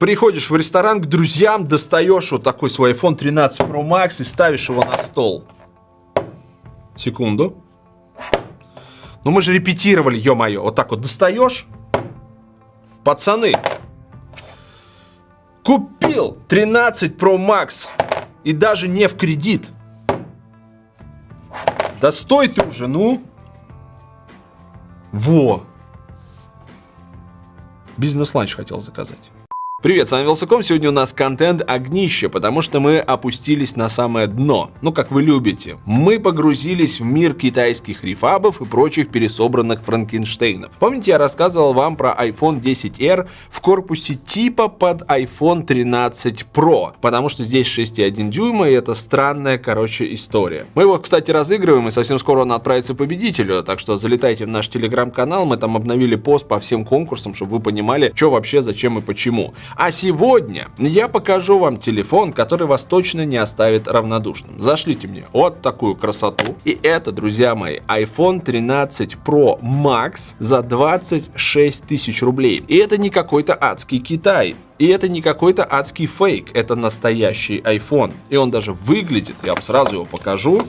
Приходишь в ресторан к друзьям, достаешь вот такой свой iPhone 13 Pro Max и ставишь его на стол. Секунду. Ну мы же репетировали, ё-моё. Вот так вот достаешь. Пацаны. Купил 13 Pro Max. И даже не в кредит. Да стой ты уже, ну. Во. Бизнес-ланч хотел заказать. Привет, с вами Вилсаком. Сегодня у нас контент огнище, потому что мы опустились на самое дно. Ну, как вы любите. Мы погрузились в мир китайских рефабов и прочих пересобранных Франкенштейнов. Помните, я рассказывал вам про iPhone 10R в корпусе типа под iPhone 13 Pro, потому что здесь 6,1 дюйма, и это странная, короче, история. Мы его, кстати, разыгрываем, и совсем скоро он отправится победителю, так что залетайте в наш телеграм-канал, мы там обновили пост по всем конкурсам, чтобы вы понимали, что вообще, зачем и почему. А сегодня я покажу вам телефон, который вас точно не оставит равнодушным. Зашлите мне вот такую красоту. И это, друзья мои, iPhone 13 Pro Max за 26 тысяч рублей. И это не какой-то адский Китай. И это не какой-то адский фейк, это настоящий iPhone. И он даже выглядит, я вам сразу его покажу,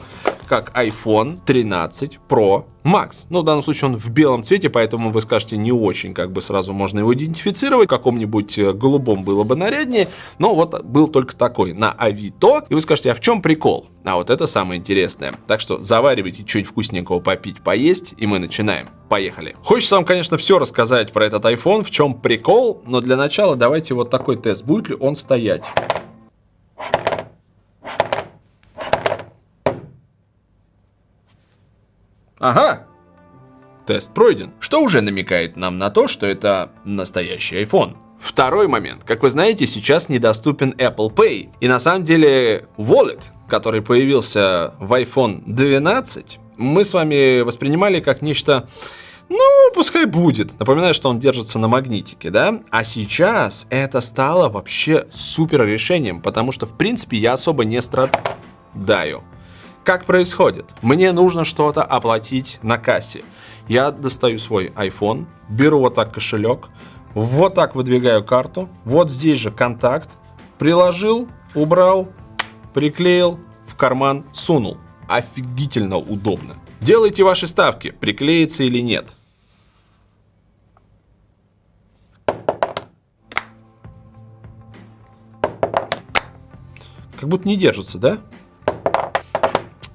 как iPhone 13 Pro Max. Ну, в данном случае он в белом цвете, поэтому вы скажете, не очень как бы сразу можно его идентифицировать. В каком-нибудь э, голубом было бы наряднее, но вот был только такой на Авито. И вы скажете, а в чем прикол? А вот это самое интересное. Так что заваривайте что-нибудь вкусненького попить, поесть, и мы начинаем. Поехали. Хочется вам, конечно, все рассказать про этот iPhone, в чем прикол, но для начала давайте вот такой тест. Будет ли он стоять? Ага, тест пройден, что уже намекает нам на то, что это настоящий iPhone. Второй момент. Как вы знаете, сейчас недоступен Apple Pay. И на самом деле Wallet, который появился в iPhone 12, мы с вами воспринимали как нечто ну, пускай будет. Напоминаю, что он держится на магнитике, да? А сейчас это стало вообще супер решением, потому что, в принципе, я особо не страдаю. Как происходит? Мне нужно что-то оплатить на кассе. Я достаю свой iPhone, беру вот так кошелек, вот так выдвигаю карту, вот здесь же контакт, приложил, убрал, приклеил, в карман сунул. Офигительно удобно. Делайте ваши ставки, приклеится или нет. Как будто не держится, да?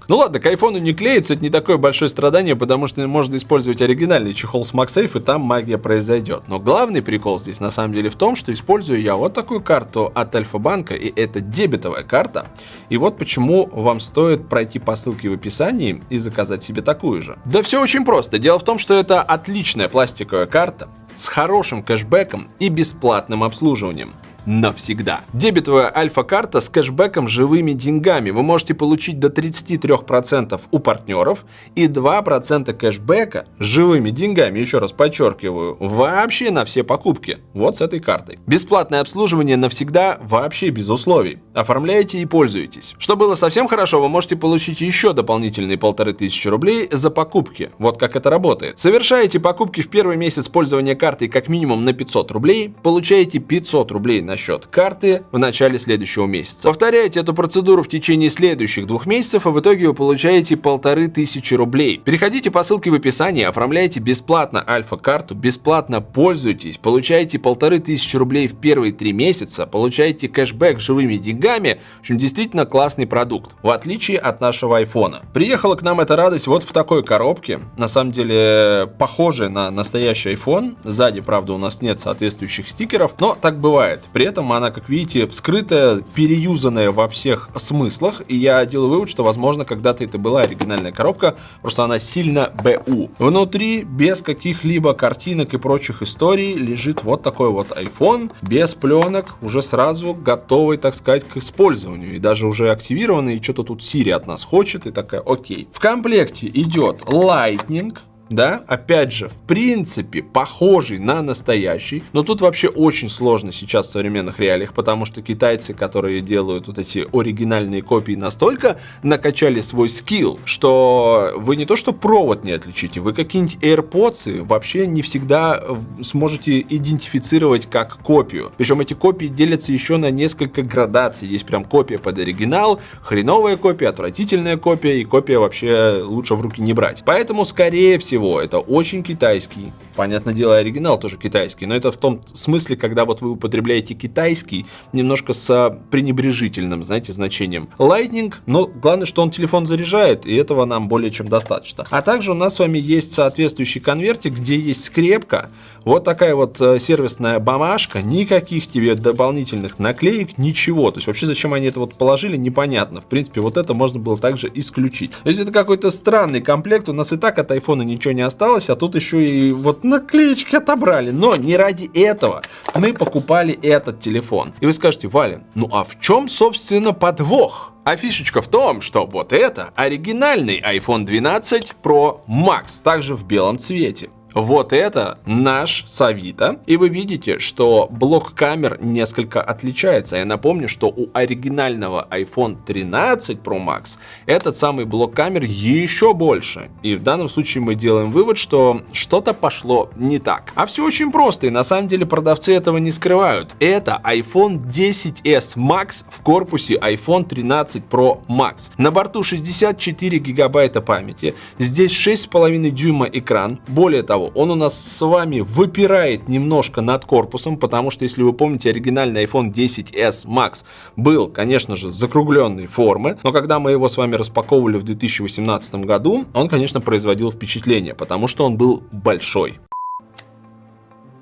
Ну ладно, к айфону не клеится, это не такое большое страдание, потому что можно использовать оригинальный чехол с MagSafe, и там магия произойдет. Но главный прикол здесь на самом деле в том, что использую я вот такую карту от Альфа-банка, и это дебетовая карта. И вот почему вам стоит пройти по ссылке в описании и заказать себе такую же. Да все очень просто. Дело в том, что это отличная пластиковая карта, с хорошим кэшбэком и бесплатным обслуживанием навсегда. Дебетовая альфа-карта с кэшбэком живыми деньгами. Вы можете получить до 33% у партнеров и 2% кэшбэка живыми деньгами, еще раз подчеркиваю, вообще на все покупки. Вот с этой картой. Бесплатное обслуживание навсегда вообще без условий. Оформляете и пользуетесь. Что было совсем хорошо, вы можете получить еще дополнительные полторы тысячи рублей за покупки. Вот как это работает. Совершаете покупки в первый месяц пользования картой как минимум на 500 рублей, получаете 500 рублей на счет карты в начале следующего месяца. Повторяйте эту процедуру в течение следующих двух месяцев, и в итоге вы получаете полторы тысячи рублей. Переходите по ссылке в описании, оформляйте бесплатно альфа-карту, бесплатно пользуйтесь, получаете полторы тысячи рублей в первые три месяца, получаете кэшбэк живыми деньгами. В общем, действительно классный продукт, в отличие от нашего айфона. Приехала к нам эта радость вот в такой коробке, на самом деле похожая на настоящий iPhone. Сзади, правда, у нас нет соответствующих стикеров, но так бывает. При этом она, как видите, вскрытая, переюзанная во всех смыслах. И я делаю вывод, что, возможно, когда-то это была оригинальная коробка, просто она сильно БУ. Внутри, без каких-либо картинок и прочих историй, лежит вот такой вот iPhone, без пленок, уже сразу готовый, так сказать, к использованию. И даже уже активированный, и что-то тут Siri от нас хочет, и такая, окей. В комплекте идет Lightning, да, опять же, в принципе, похожий на настоящий, но тут вообще очень сложно сейчас в современных реалиях, потому что китайцы, которые делают вот эти оригинальные копии, настолько накачали свой скилл, что вы не то что провод не отличите, вы какие-нибудь AirPods вообще не всегда сможете идентифицировать как копию. Причем эти копии делятся еще на несколько градаций. Есть прям копия под оригинал, хреновая копия, отвратительная копия и копия вообще лучше в руки не брать. Поэтому, скорее всего, это очень китайский. Понятное дело, оригинал тоже китайский, но это в том смысле, когда вот вы употребляете китайский немножко с пренебрежительным, знаете, значением. Lightning, но главное, что он телефон заряжает, и этого нам более чем достаточно. А также у нас с вами есть соответствующий конвертик, где есть скрепка, вот такая вот э, сервисная бумажка, никаких тебе дополнительных наклеек, ничего. То есть вообще зачем они это вот положили, непонятно. В принципе, вот это можно было также исключить. То есть это какой-то странный комплект. У нас и так от айфона ничего не осталось, а тут еще и вот наклеечки отобрали. Но не ради этого мы покупали этот телефон. И вы скажете, Валя, ну а в чем, собственно, подвох? А фишечка в том, что вот это оригинальный iPhone 12 Pro Max, также в белом цвете. Вот это наш Савита. И вы видите, что блок камер несколько отличается. Я напомню, что у оригинального iPhone 13 Pro Max этот самый блок камер еще больше. И в данном случае мы делаем вывод, что что-то пошло не так. А все очень просто, и на самом деле продавцы этого не скрывают. Это iPhone 10s Max в корпусе iPhone 13 Pro Max. На борту 64 гигабайта памяти. Здесь 6,5 дюйма экран. Более того, он у нас с вами выпирает немножко над корпусом, потому что, если вы помните, оригинальный iPhone 10s Max был, конечно же, закругленной формы, но когда мы его с вами распаковывали в 2018 году, он, конечно, производил впечатление, потому что он был большой.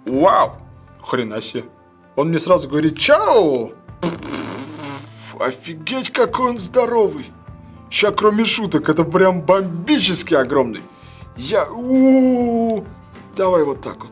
Вау! Хрена себе. Он мне сразу говорит «Чао!» Офигеть, какой он здоровый! Ща, кроме шуток, это прям бомбически огромный. Я... У -у -у. Давай вот так вот.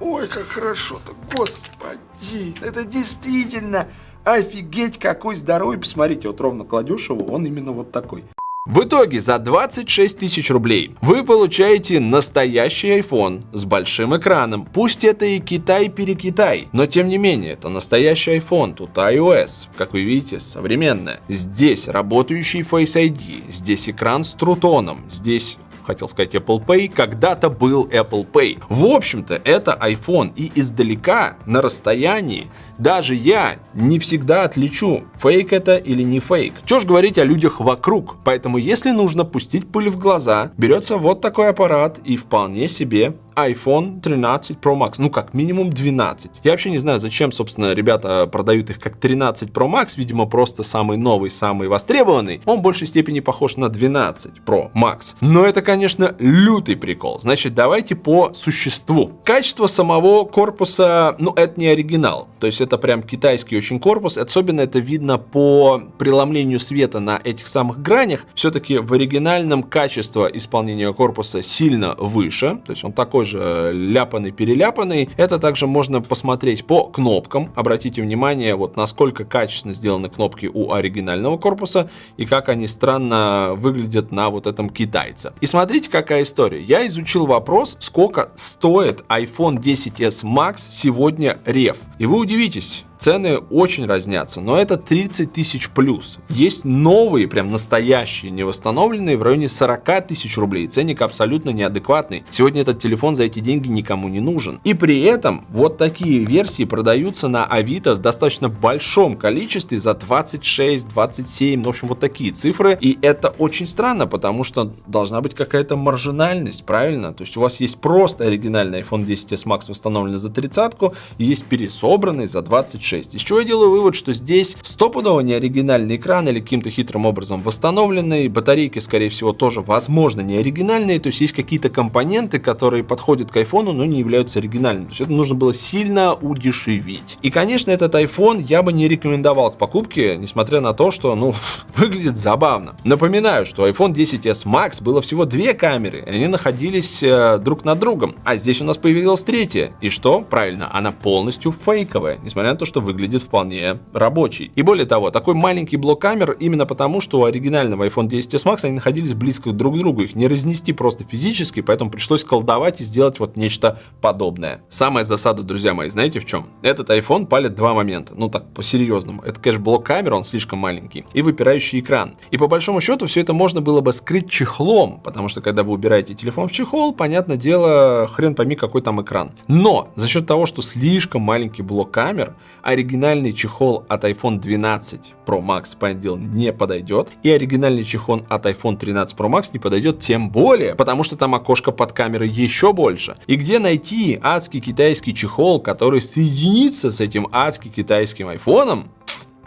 Ой, как хорошо-то, господи, это действительно офигеть какой здоровый. Посмотрите, вот ровно кладешь его, он именно вот такой. В итоге за 26 тысяч рублей вы получаете настоящий iPhone с большим экраном. Пусть это и Китай-перекитай, но тем не менее это настоящий iPhone, тут iOS, как вы видите, современная. Здесь работающий Face ID, здесь экран с трутоном, здесь хотел сказать Apple Pay, когда-то был Apple Pay. В общем-то, это iPhone, и издалека, на расстоянии, даже я не всегда отличу, фейк это или не фейк. Чё ж говорить о людях вокруг, поэтому если нужно пустить пыль в глаза, берется вот такой аппарат и вполне себе iPhone 13 Pro Max, ну как минимум 12. Я вообще не знаю, зачем, собственно, ребята продают их как 13 Pro Max, видимо, просто самый новый, самый востребованный. Он в большей степени похож на 12 Pro Max. Но это, конечно, лютый прикол. Значит, давайте по существу. Качество самого корпуса, ну, это не оригинал. То есть это прям китайский очень корпус. Особенно это видно по преломлению света на этих самых гранях. Все-таки в оригинальном качество исполнения корпуса сильно выше. То есть он такой же ляпанный-переляпанный. Это также можно посмотреть по кнопкам. Обратите внимание, вот насколько качественно сделаны кнопки у оригинального корпуса и как они странно выглядят на вот этом китайце. И смотрите, какая история. Я изучил вопрос, сколько стоит iPhone 10s Max сегодня рев. И вы удивитесь, Учитесь. Цены очень разнятся, но это 30 тысяч плюс. Есть новые, прям настоящие, не восстановленные в районе 40 тысяч рублей. Ценник абсолютно неадекватный. Сегодня этот телефон за эти деньги никому не нужен. И при этом вот такие версии продаются на Авито в достаточно большом количестве за 26, 27, ну, в общем, вот такие цифры. И это очень странно, потому что должна быть какая-то маржинальность, правильно? То есть у вас есть просто оригинальный iPhone 10s Max восстановленный за 30 есть пересобранный за 26 6. Из я делаю вывод, что здесь стопудово не оригинальный экран или каким-то хитрым образом восстановленный. Батарейки, скорее всего, тоже, возможно, не оригинальные. То есть есть какие-то компоненты, которые подходят к айфону, но не являются оригинальными. То есть это нужно было сильно удешевить. И, конечно, этот iPhone я бы не рекомендовал к покупке, несмотря на то, что, ну, выглядит забавно. Напоминаю, что iPhone 10s Max было всего две камеры, и они находились э, друг над другом. А здесь у нас появилась третья. И что? Правильно, она полностью фейковая. Несмотря на то, что что выглядит вполне рабочий. И более того, такой маленький блок камер именно потому, что у оригинального iPhone 10s Max они находились близко друг к другу, их не разнести просто физически, поэтому пришлось колдовать и сделать вот нечто подобное. Самая засада, друзья мои, знаете в чем? Этот iPhone палит два момента, ну так, по-серьезному. Это, конечно, блок камер, он слишком маленький, и выпирающий экран. И по большому счету все это можно было бы скрыть чехлом, потому что когда вы убираете телефон в чехол, понятное дело, хрен пойми какой там экран. Но за счет того, что слишком маленький блок камер, оригинальный чехол от iPhone 12 Pro Max, дело, не подойдет, и оригинальный чехол от iPhone 13 Pro Max не подойдет тем более, потому что там окошко под камерой еще больше. И где найти адский китайский чехол, который соединится с этим адски китайским айфоном,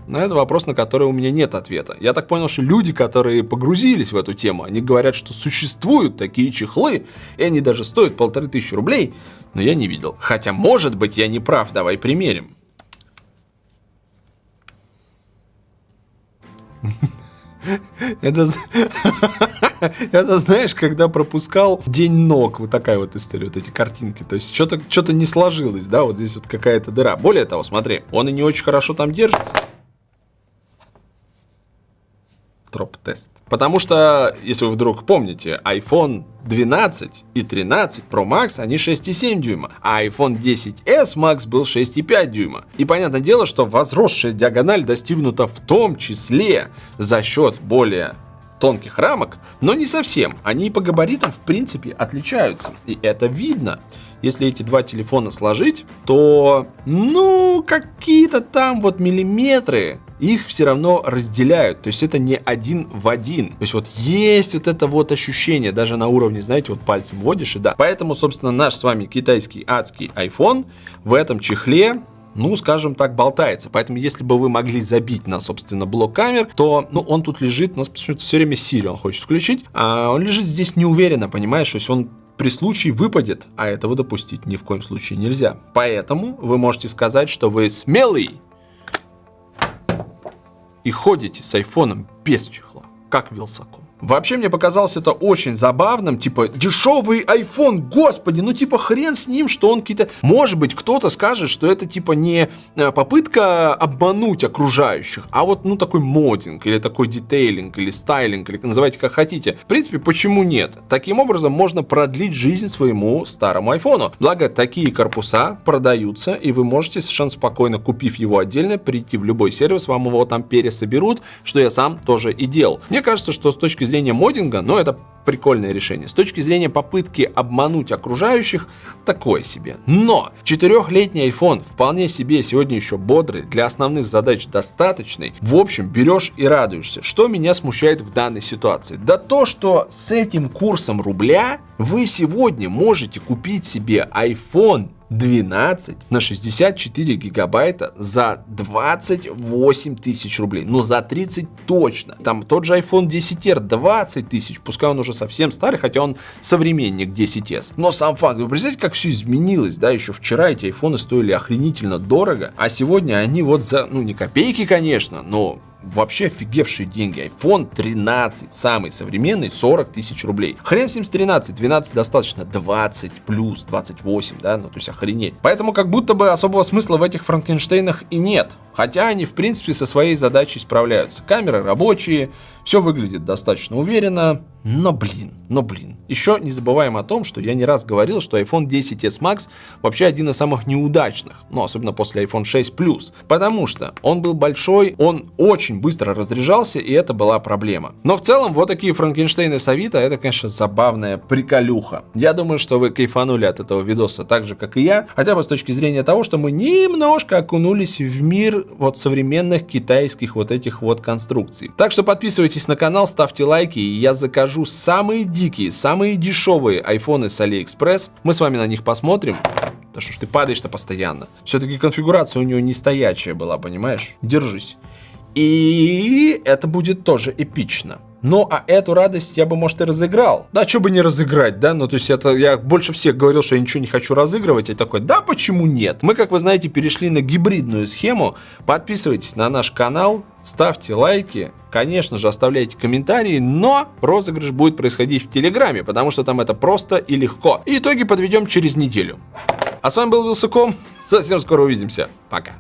но это вопрос, на который у меня нет ответа. Я так понял, что люди, которые погрузились в эту тему, они говорят, что существуют такие чехлы, и они даже стоят полторы тысячи рублей, но я не видел. Хотя, может быть, я не прав, давай примерим. Это, это знаешь, когда пропускал День ног, вот такая вот история, вот эти картинки. То есть что-то что не сложилось, да, вот здесь вот какая-то дыра. Более того, смотри, он и не очень хорошо там держится. Троп-тест. Потому что, если вы вдруг помните, iPhone 12 и 13 Pro Max, они 6,7 дюйма, а iPhone 10s Max был 6,5 дюйма. И понятное дело, что возросшая диагональ достигнута в том числе за счет более тонких рамок, но не совсем. Они по габаритам в принципе отличаются. И это видно. Если эти два телефона сложить, то, ну, какие-то там вот миллиметры их все равно разделяют. То есть это не один в один. То есть вот есть вот это вот ощущение, даже на уровне, знаете, вот пальцем вводишь и да. Поэтому, собственно, наш с вами китайский адский iPhone в этом чехле ну, скажем так, болтается. Поэтому, если бы вы могли забить на, собственно, блок камер, то, ну, он тут лежит, у нас почему-то все время Siri он хочет включить, а он лежит здесь неуверенно, понимаешь, то есть он при случае выпадет, а этого допустить ни в коем случае нельзя. Поэтому вы можете сказать, что вы смелый и ходите с айфоном без чехла, как Вилсаком. Вообще мне показалось это очень забавным, типа дешевый iPhone, господи, ну типа хрен с ним, что он какие-то... Может быть кто-то скажет, что это типа не э, попытка обмануть окружающих, а вот ну такой модинг, или такой детейлинг, или стайлинг, или называйте как хотите. В принципе, почему нет? Таким образом можно продлить жизнь своему старому айфону. Благо, такие корпуса продаются, и вы можете совершенно спокойно, купив его отдельно, прийти в любой сервис, вам его там пересоберут, что я сам тоже и делал. Мне кажется, что с точки зрения модинга, но это прикольное решение. С точки зрения попытки обмануть окружающих, такое себе. Но четырехлетний iPhone вполне себе сегодня еще бодрый, для основных задач достаточный. В общем, берешь и радуешься. Что меня смущает в данной ситуации? Да то, что с этим курсом рубля вы сегодня можете купить себе iPhone 12 на 64 гигабайта за 28 тысяч рублей. Ну, за 30 точно. Там тот же iPhone 10R 20 тысяч, пускай он уже совсем старый, хотя он современник 10s. Но сам факт, вы представляете, как все изменилось, да, еще вчера эти айфоны стоили охренительно дорого, а сегодня они вот за, ну, не копейки, конечно, но вообще офигевшие деньги. iPhone 13, самый современный, 40 тысяч рублей. Хрен с ним с 13, 12 достаточно, 20 плюс, 28, да, ну то есть охренеть. Поэтому как будто бы особого смысла в этих Франкенштейнах и нет. Хотя они в принципе со своей задачей справляются. Камеры рабочие, все выглядит достаточно уверенно, но блин, но блин. Еще не забываем о том, что я не раз говорил, что iPhone 10s Max вообще один из самых неудачных, ну особенно после iPhone 6 Plus, потому что он был большой, он очень быстро разряжался, и это была проблема. Но в целом вот такие Франкенштейны это конечно забавная приколюха. Я думаю, что вы кайфанули от этого видоса так же, как и я, хотя бы с точки зрения того, что мы немножко окунулись в мир вот современных китайских вот этих вот конструкций. Так что подписывайтесь на канал, ставьте лайки, и я закажу самые дикие, самые дешевые айфоны с Алиэкспресс. Мы с вами на них посмотрим. Да что ж ты падаешь-то постоянно. Все-таки конфигурация у него не стоячая была, понимаешь? Держись. И это будет тоже эпично. Ну, а эту радость я бы, может, и разыграл. Да, что бы не разыграть, да? Ну, то есть это я больше всех говорил, что я ничего не хочу разыгрывать. Я такой, да, почему нет? Мы, как вы знаете, перешли на гибридную схему. Подписывайтесь на наш канал, ставьте лайки, конечно же, оставляйте комментарии, но розыгрыш будет происходить в Телеграме, потому что там это просто и легко. И итоги подведем через неделю. А с вами был Вилсаком. Совсем скоро увидимся. Пока.